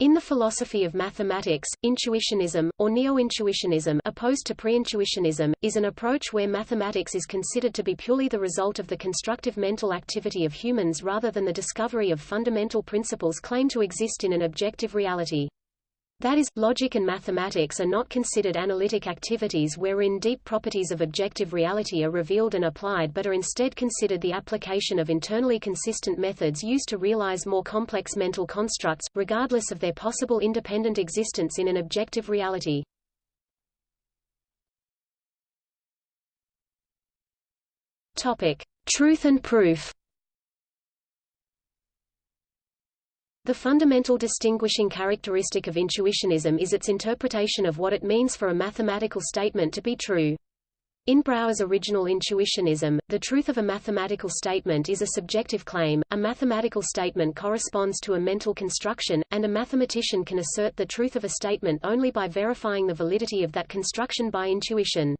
In the philosophy of mathematics, intuitionism, or neo-intuitionism opposed to pre-intuitionism, is an approach where mathematics is considered to be purely the result of the constructive mental activity of humans rather than the discovery of fundamental principles claimed to exist in an objective reality. That is, logic and mathematics are not considered analytic activities wherein deep properties of objective reality are revealed and applied but are instead considered the application of internally consistent methods used to realize more complex mental constructs, regardless of their possible independent existence in an objective reality. Topic. Truth and proof The fundamental distinguishing characteristic of intuitionism is its interpretation of what it means for a mathematical statement to be true. In Brouwer's original intuitionism, the truth of a mathematical statement is a subjective claim, a mathematical statement corresponds to a mental construction, and a mathematician can assert the truth of a statement only by verifying the validity of that construction by intuition.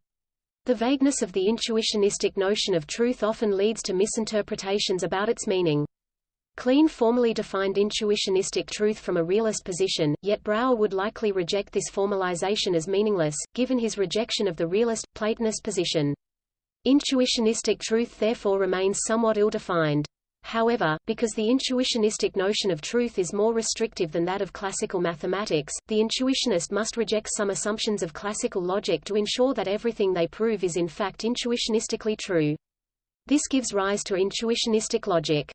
The vagueness of the intuitionistic notion of truth often leads to misinterpretations about its meaning. Kleene formally defined intuitionistic truth from a realist position, yet Brouwer would likely reject this formalization as meaningless, given his rejection of the realist, Platonist position. Intuitionistic truth therefore remains somewhat ill-defined. However, because the intuitionistic notion of truth is more restrictive than that of classical mathematics, the intuitionist must reject some assumptions of classical logic to ensure that everything they prove is in fact intuitionistically true. This gives rise to intuitionistic logic.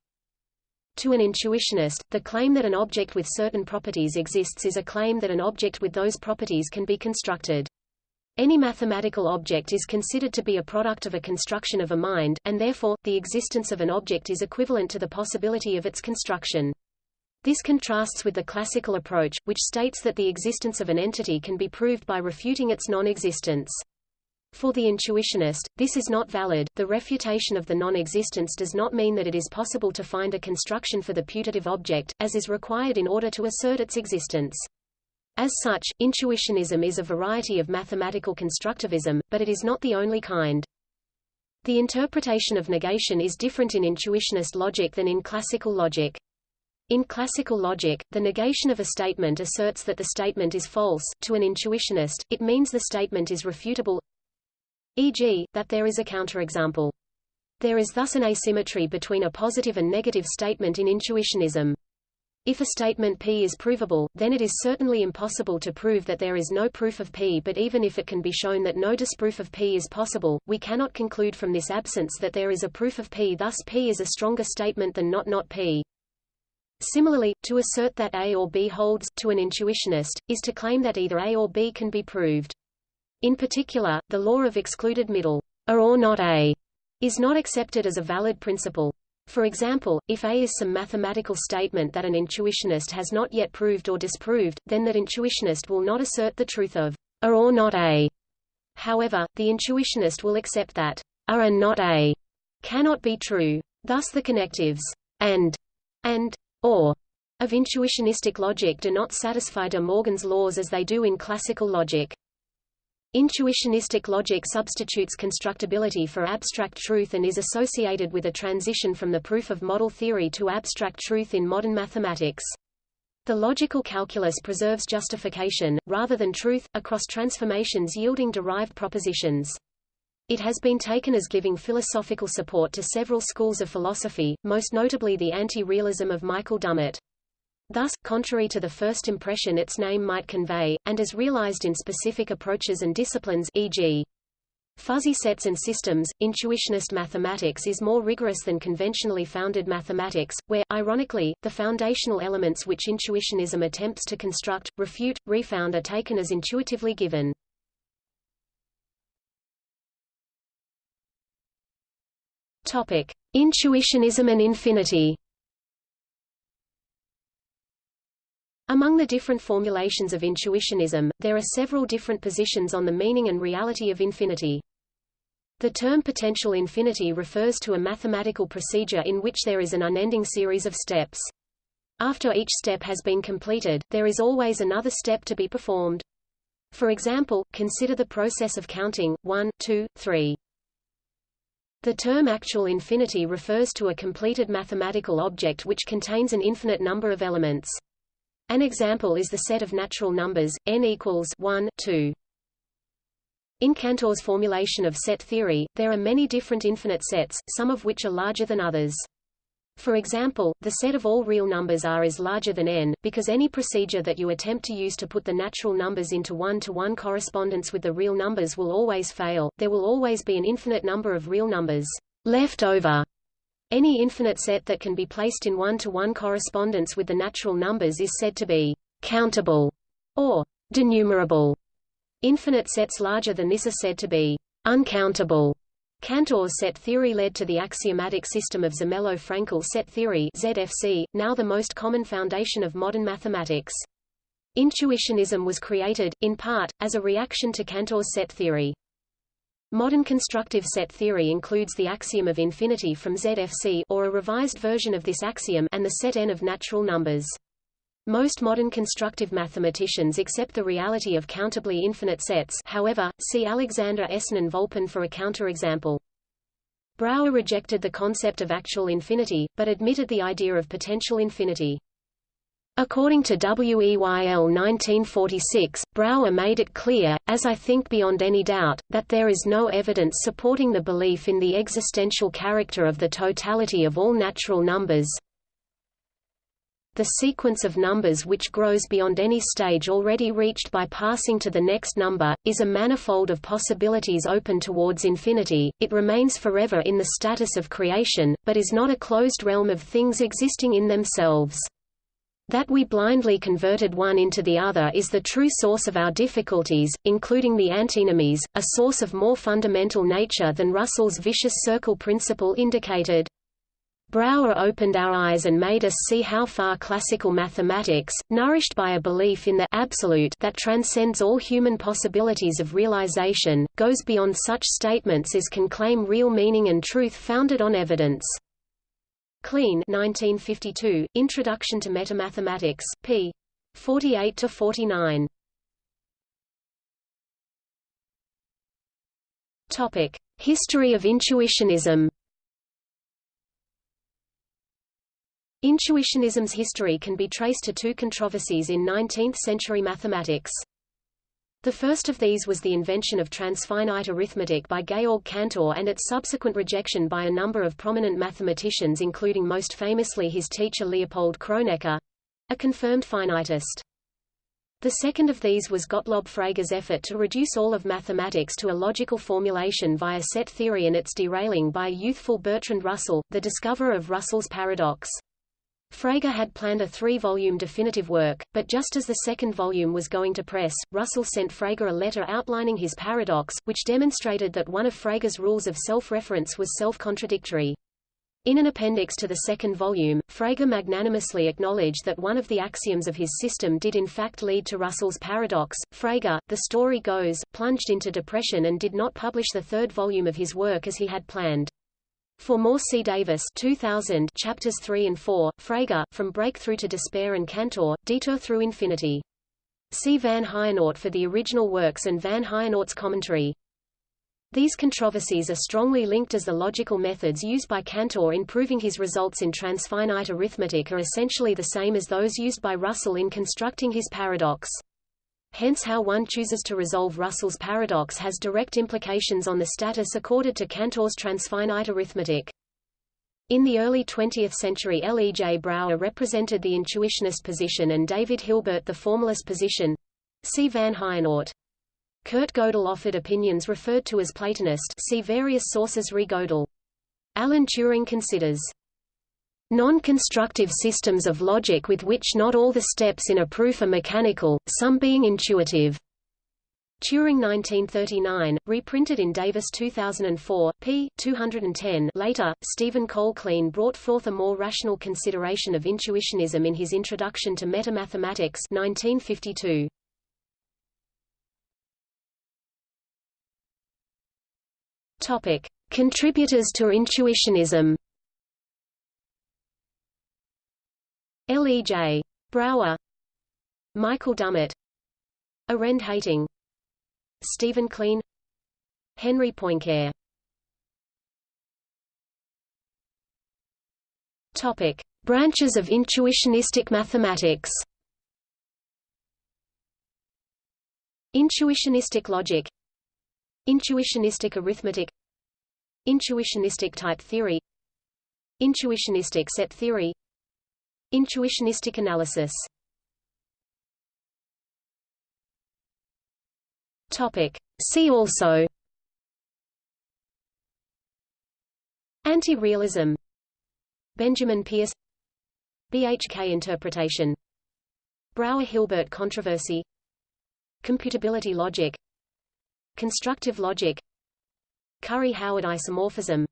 To an intuitionist, the claim that an object with certain properties exists is a claim that an object with those properties can be constructed. Any mathematical object is considered to be a product of a construction of a mind, and therefore, the existence of an object is equivalent to the possibility of its construction. This contrasts with the classical approach, which states that the existence of an entity can be proved by refuting its non-existence. For the intuitionist, this is not valid. The refutation of the non-existence does not mean that it is possible to find a construction for the putative object, as is required in order to assert its existence. As such, intuitionism is a variety of mathematical constructivism, but it is not the only kind. The interpretation of negation is different in intuitionist logic than in classical logic. In classical logic, the negation of a statement asserts that the statement is false. To an intuitionist, it means the statement is refutable, e.g., that there is a counterexample. There is thus an asymmetry between a positive and negative statement in intuitionism. If a statement P is provable, then it is certainly impossible to prove that there is no proof of P but even if it can be shown that no disproof of P is possible, we cannot conclude from this absence that there is a proof of P thus P is a stronger statement than not not P. Similarly, to assert that A or B holds, to an intuitionist, is to claim that either A or B can be proved. In particular, the law of excluded middle, a or not A, is not accepted as a valid principle. For example, if A is some mathematical statement that an intuitionist has not yet proved or disproved, then that intuitionist will not assert the truth of a or not A. However, the intuitionist will accept that a and not A cannot be true. Thus the connectives and and or of intuitionistic logic do not satisfy de Morgan's laws as they do in classical logic. Intuitionistic logic substitutes constructibility for abstract truth and is associated with a transition from the proof of model theory to abstract truth in modern mathematics. The logical calculus preserves justification, rather than truth, across transformations yielding derived propositions. It has been taken as giving philosophical support to several schools of philosophy, most notably the anti-realism of Michael Dummett. Thus, contrary to the first impression its name might convey, and as realized in specific approaches and disciplines e.g. Fuzzy sets and systems, intuitionist mathematics is more rigorous than conventionally founded mathematics, where, ironically, the foundational elements which intuitionism attempts to construct, refute, refound are taken as intuitively given. Topic. Intuitionism and infinity Among the different formulations of intuitionism, there are several different positions on the meaning and reality of infinity. The term potential infinity refers to a mathematical procedure in which there is an unending series of steps. After each step has been completed, there is always another step to be performed. For example, consider the process of counting, 1, 2, 3. The term actual infinity refers to a completed mathematical object which contains an infinite number of elements. An example is the set of natural numbers, n equals 1, 2. In Cantor's formulation of set theory, there are many different infinite sets, some of which are larger than others. For example, the set of all real numbers R is larger than n, because any procedure that you attempt to use to put the natural numbers into one-to-one -one correspondence with the real numbers will always fail, there will always be an infinite number of real numbers left over. Any infinite set that can be placed in one-to-one -one correspondence with the natural numbers is said to be countable or denumerable. Infinite sets larger than this are said to be uncountable. Cantor's set theory led to the axiomatic system of Zermelo-Fraenkel set theory ZFC, now the most common foundation of modern mathematics. Intuitionism was created, in part, as a reaction to Cantor's set theory. Modern constructive set theory includes the axiom of infinity from ZFC or a revised version of this axiom and the set n of natural numbers. Most modern constructive mathematicians accept the reality of countably infinite sets however, see Alexander Esenin-Volpin for a counterexample. Brouwer rejected the concept of actual infinity, but admitted the idea of potential infinity. According to WEYL 1946, Brouwer made it clear, as I think beyond any doubt, that there is no evidence supporting the belief in the existential character of the totality of all natural numbers, the sequence of numbers which grows beyond any stage already reached by passing to the next number, is a manifold of possibilities open towards infinity, it remains forever in the status of creation, but is not a closed realm of things existing in themselves. That we blindly converted one into the other is the true source of our difficulties, including the antinomies, a source of more fundamental nature than Russell's vicious circle principle indicated. Brouwer opened our eyes and made us see how far classical mathematics, nourished by a belief in the absolute that transcends all human possibilities of realization, goes beyond such statements as can claim real meaning and truth founded on evidence. Kleene 1952, Introduction to Metamathematics, p. 48–49. Topic: History of intuitionism Intuitionism's history can be traced to two controversies in 19th-century mathematics. The first of these was the invention of transfinite arithmetic by Georg Cantor and its subsequent rejection by a number of prominent mathematicians including most famously his teacher Leopold Kronecker—a confirmed finitist. The second of these was Gottlob Frege's effort to reduce all of mathematics to a logical formulation via set theory and its derailing by a youthful Bertrand Russell, the discoverer of Russell's paradox. Frege had planned a three-volume definitive work, but just as the second volume was going to press, Russell sent Frege a letter outlining his paradox, which demonstrated that one of Frege's rules of self-reference was self-contradictory. In an appendix to the second volume, Frege magnanimously acknowledged that one of the axioms of his system did in fact lead to Russell's paradox. Frege, the story goes, plunged into depression and did not publish the third volume of his work as he had planned. For more see Davis 2000 chapters 3 and 4, Frege, From Breakthrough to Despair and Cantor, Detour Through Infinity. See Van Heijenoort for the original works and Van Heijenoort's commentary. These controversies are strongly linked as the logical methods used by Cantor in proving his results in transfinite arithmetic are essentially the same as those used by Russell in constructing his paradox. Hence how one chooses to resolve Russell's paradox has direct implications on the status accorded to Cantor's transfinite arithmetic. In the early 20th century L. E. J. Brouwer represented the intuitionist position and David Hilbert the formalist position. See Van Heijenoort. Kurt Gödel offered opinions referred to as Platonist see various sources re Gödel. Alan Turing considers Non-constructive systems of logic with which not all the steps in a proof are mechanical, some being intuitive. Turing 1939, reprinted in Davis 2004, p. 210 later, Stephen Cole brought forth a more rational consideration of intuitionism in his Introduction to Metamathematics 1952. Topic. Contributors to intuitionism L. E. J. Brouwer Michael Dummett Arend Heyting Stephen Kleene Henry Poincare Topic: Branches of intuitionistic mathematics. Intuitionistic logic Intuitionistic arithmetic Intuitionistic type theory Intuitionistic set theory Intuitionistic analysis. Topic. See also. Anti-realism. Benjamin Pierce. BHK interpretation. Brouwer-Hilbert controversy. Computability logic. Constructive logic. Curry-Howard isomorphism.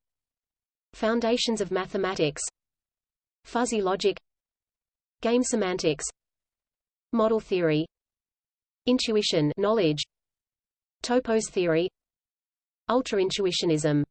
Foundations of mathematics. Fuzzy logic Game semantics. Model theory. Intuition knowledge. Topos theory. Ultra-intuitionism